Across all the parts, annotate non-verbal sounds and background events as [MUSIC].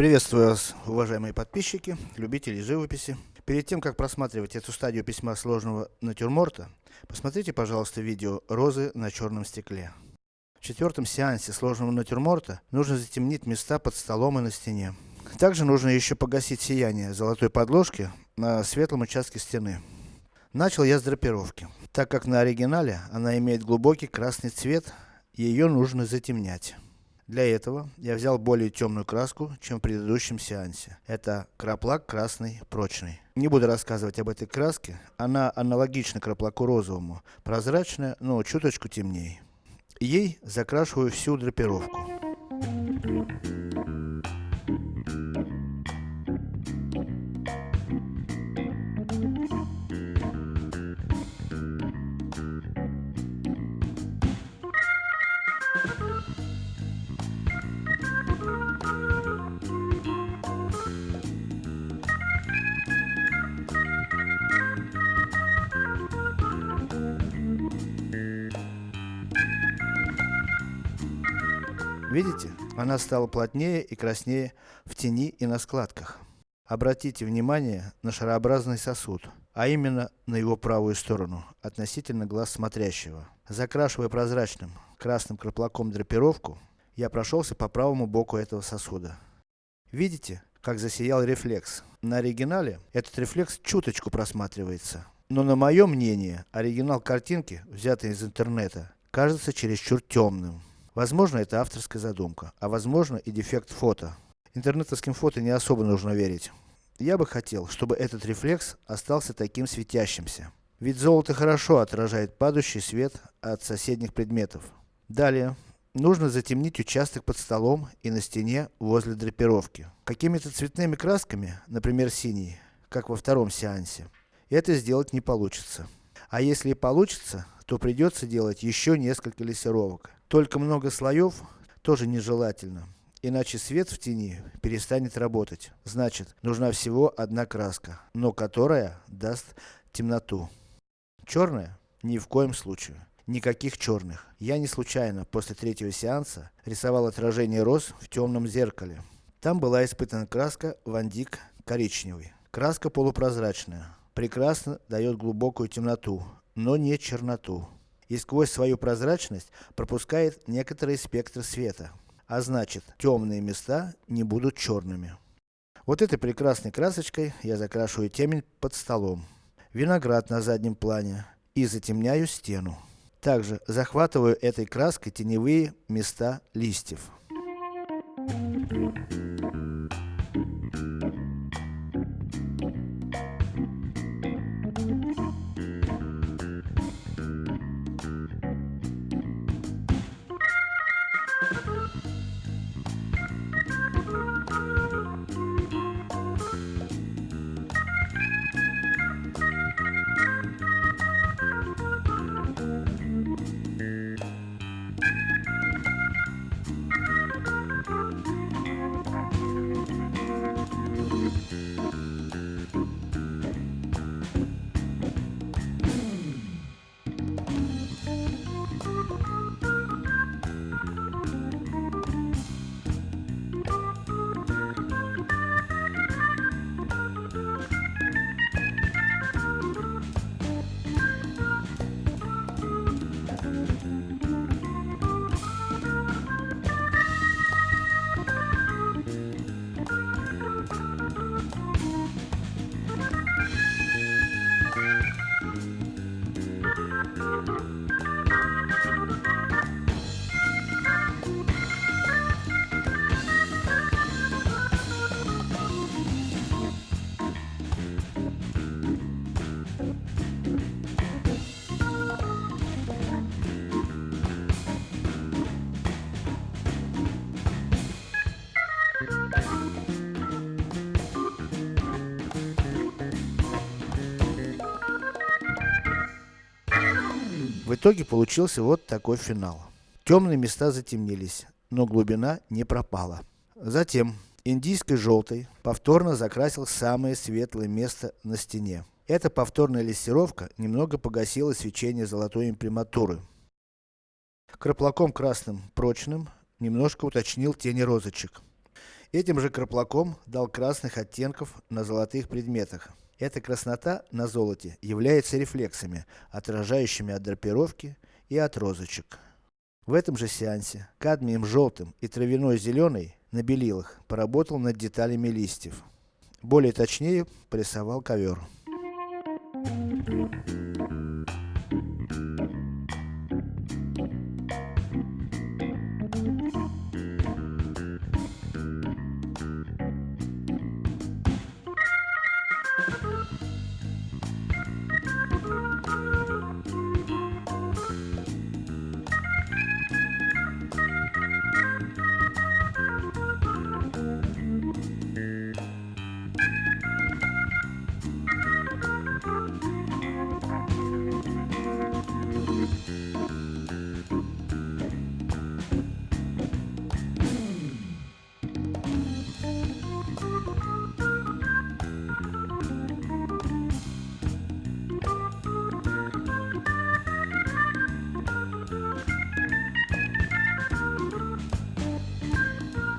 Приветствую вас, уважаемые подписчики, любители живописи. Перед тем, как просматривать эту стадию письма сложного натюрморта, посмотрите, пожалуйста, видео «Розы на черном стекле». В четвертом сеансе сложного натюрморта нужно затемнить места под столом и на стене. Также нужно еще погасить сияние золотой подложки на светлом участке стены. Начал я с драпировки. Так как на оригинале она имеет глубокий красный цвет, ее нужно затемнять. Для этого я взял более темную краску, чем в предыдущем сеансе. Это краплак красный прочный. Не буду рассказывать об этой краске, она аналогична краплаку розовому, прозрачная, но чуточку темнее. Ей закрашиваю всю драпировку. Видите? Она стала плотнее и краснее в тени и на складках. Обратите внимание на шарообразный сосуд, а именно на его правую сторону, относительно глаз смотрящего. Закрашивая прозрачным красным краплаком драпировку, я прошелся по правому боку этого сосуда. Видите, как засиял рефлекс? На оригинале этот рефлекс чуточку просматривается. Но на мое мнение, оригинал картинки, взятый из интернета, кажется чересчур темным. Возможно это авторская задумка, а возможно и дефект фото. Интернетовским фото не особо нужно верить. Я бы хотел, чтобы этот рефлекс остался таким светящимся. Ведь золото хорошо отражает падающий свет от соседних предметов. Далее, нужно затемнить участок под столом и на стене возле драпировки. Какими-то цветными красками, например синий, как во втором сеансе, это сделать не получится. А если и получится, то придется делать еще несколько лессировок. Только много слоев тоже нежелательно, иначе свет в тени перестанет работать. Значит, нужна всего одна краска, но которая даст темноту. Черная? Ни в коем случае. Никаких черных. Я не случайно, после третьего сеанса, рисовал отражение роз в темном зеркале. Там была испытана краска Вандик коричневый. Краска полупрозрачная. Прекрасно дает глубокую темноту, но не черноту и сквозь свою прозрачность пропускает некоторый спектр света. А значит, темные места не будут черными. Вот этой прекрасной красочкой я закрашиваю темень под столом. Виноград на заднем плане. И затемняю стену. Также захватываю этой краской теневые места листьев. В итоге получился вот такой финал. Темные места затемнились, но глубина не пропала. Затем, индийской желтой, повторно закрасил самое светлое место на стене. Эта повторная лессировка немного погасила свечение золотой имприматуры. Краплаком красным прочным, немножко уточнил тени розочек. Этим же краплаком дал красных оттенков на золотых предметах. Эта краснота на золоте является рефлексами, отражающими от драпировки и от розочек. В этом же сеансе кадмием желтым и травяной зеленый на белилах поработал над деталями листьев. Более точнее порисовал ковер.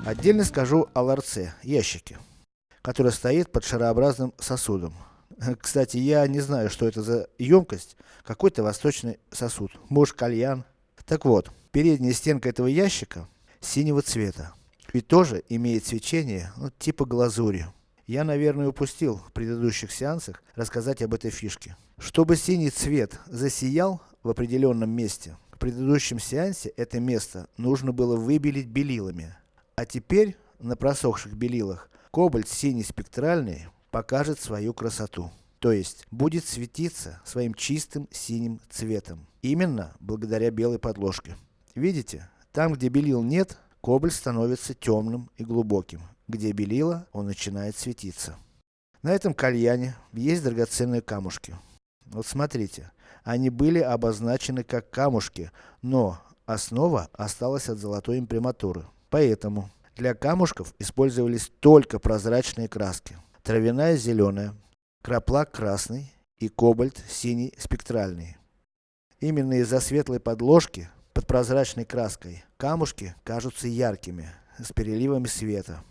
Отдельно скажу о ларце, ящике, который стоит под шарообразным сосудом. [LAUGHS] Кстати, я не знаю, что это за емкость, какой-то восточный сосуд, может кальян. Так вот, передняя стенка этого ящика синего цвета. И тоже имеет свечение, ну, типа глазури. Я, наверное, упустил в предыдущих сеансах рассказать об этой фишке. Чтобы синий цвет засиял в определенном месте, в предыдущем сеансе это место нужно было выбелить белилами. А теперь, на просохших белилах, кобальт синий спектральный покажет свою красоту. То есть, будет светиться своим чистым синим цветом. Именно благодаря белой подложке. Видите? Там, где белил нет, кобальт становится темным и глубоким. Где белила, он начинает светиться. На этом кальяне есть драгоценные камушки. Вот смотрите, они были обозначены как камушки, но основа осталась от золотой имприматуры. Поэтому, для камушков использовались только прозрачные краски. Травяная зеленая, краплак красный и кобальт синий спектральный. Именно из-за светлой подложки, под прозрачной краской, камушки кажутся яркими, с переливами света.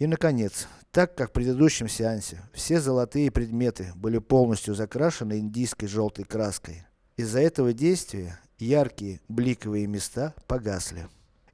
И наконец, так как в предыдущем сеансе все золотые предметы были полностью закрашены индийской желтой краской, из-за этого действия яркие бликовые места погасли.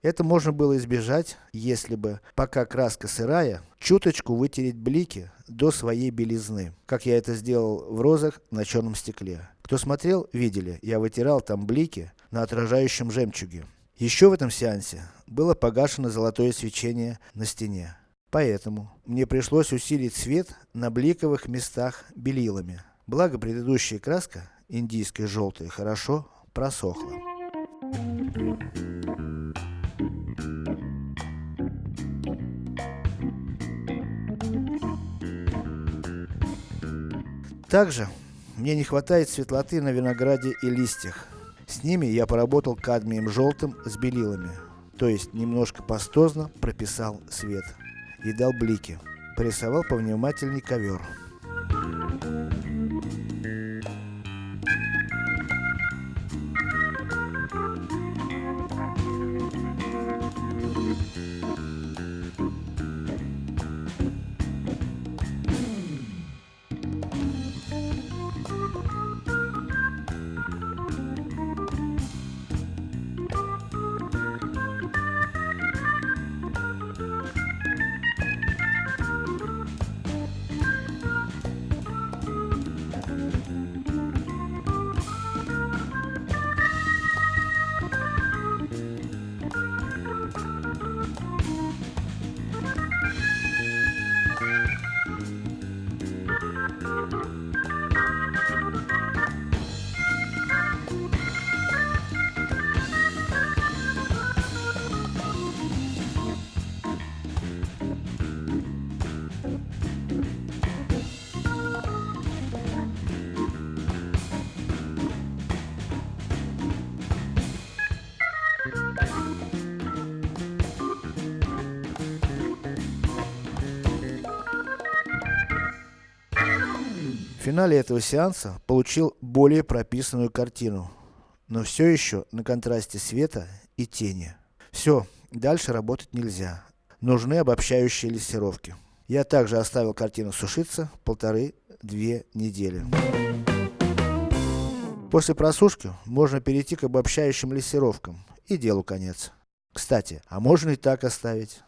Это можно было избежать, если бы, пока краска сырая, чуточку вытереть блики до своей белизны, как я это сделал в розах на черном стекле. Кто смотрел, видели, я вытирал там блики на отражающем жемчуге. Еще в этом сеансе было погашено золотое свечение на стене. Поэтому, мне пришлось усилить свет на бликовых местах белилами. Благо предыдущая краска, индийская желтая, хорошо просохла. Также, мне не хватает светлоты на винограде и листьях. С ними я поработал кадмием желтым с белилами. То есть, немножко пастозно прописал свет. И дал блики. Порисовал повнимательней ковер. Финале этого сеанса получил более прописанную картину, но все еще на контрасте света и тени. Все, дальше работать нельзя. нужны обобщающие лессировки. Я также оставил картину сушиться полторы-две недели. После просушки можно перейти к обобщающим лессировкам и делу конец. Кстати, а можно и так оставить.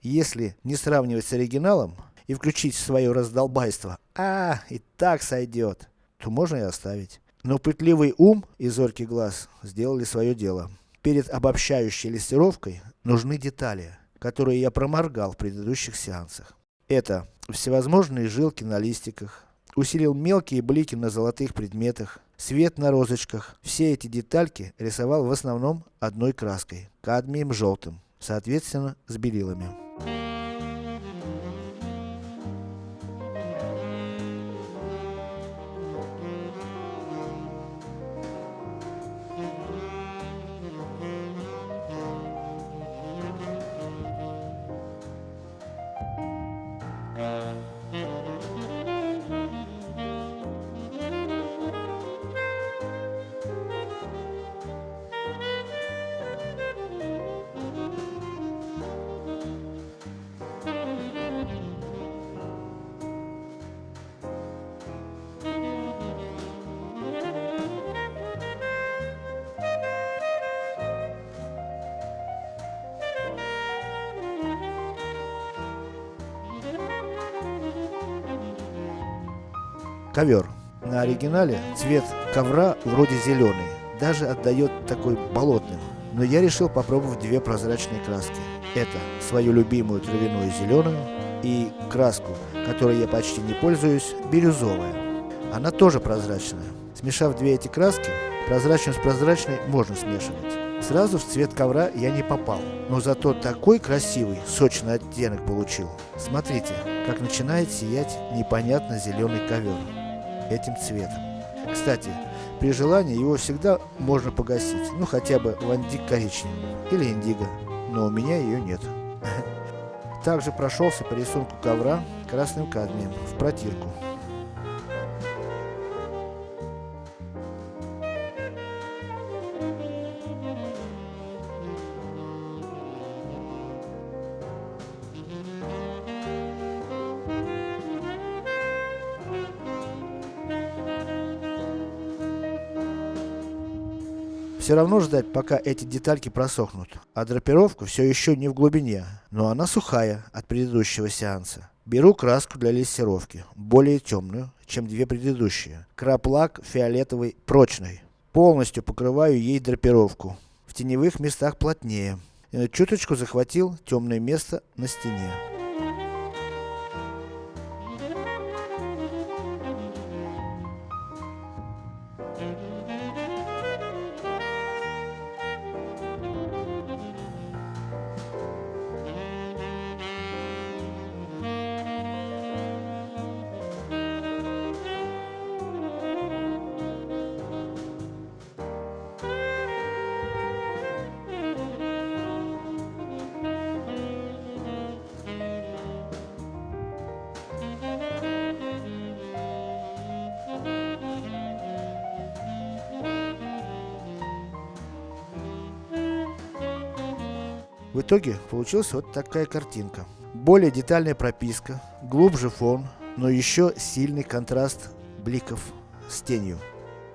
Если не сравнивать с оригиналом и включить свое раздолбайство, а, и так сойдет, то можно и оставить. Но пытливый ум и зоркий глаз сделали свое дело. Перед обобщающей листировкой нужны детали, которые я проморгал в предыдущих сеансах. Это всевозможные жилки на листиках, усилил мелкие блики на золотых предметах, свет на розочках. Все эти детальки рисовал в основном одной краской, кадмием желтым, соответственно с белилами. Ковер. На оригинале цвет ковра вроде зеленый, даже отдает такой болотным. Но я решил попробовать две прозрачные краски. Это свою любимую травяную зеленую и краску, которой я почти не пользуюсь, бирюзовая. Она тоже прозрачная. Смешав две эти краски, прозрачную с прозрачной можно смешивать. Сразу в цвет ковра я не попал, но зато такой красивый, сочный оттенок получил. Смотрите, как начинает сиять непонятно зеленый ковер этим цветом. Кстати, при желании его всегда можно погасить, ну хотя бы в андик коричневым или индиго, но у меня ее нет. [LAUGHS] Также прошелся по рисунку ковра красным кадмием в протирку. Все равно ждать, пока эти детальки просохнут. А драпировка все еще не в глубине, но она сухая от предыдущего сеанса. Беру краску для лессировки, более темную, чем две предыдущие. Краплак фиолетовый прочный. Полностью покрываю ей драпировку. В теневых местах плотнее. Э, чуточку захватил темное место на стене. В итоге получилась вот такая картинка. Более детальная прописка, глубже фон, но еще сильный контраст бликов с тенью.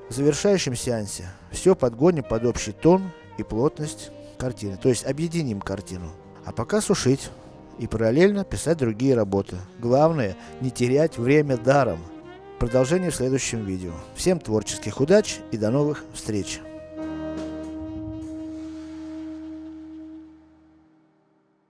В завершающем сеансе все подгоним под общий тон и плотность картины, то есть объединим картину. А пока сушить и параллельно писать другие работы. Главное не терять время даром. Продолжение в следующем видео. Всем творческих удач и до новых встреч!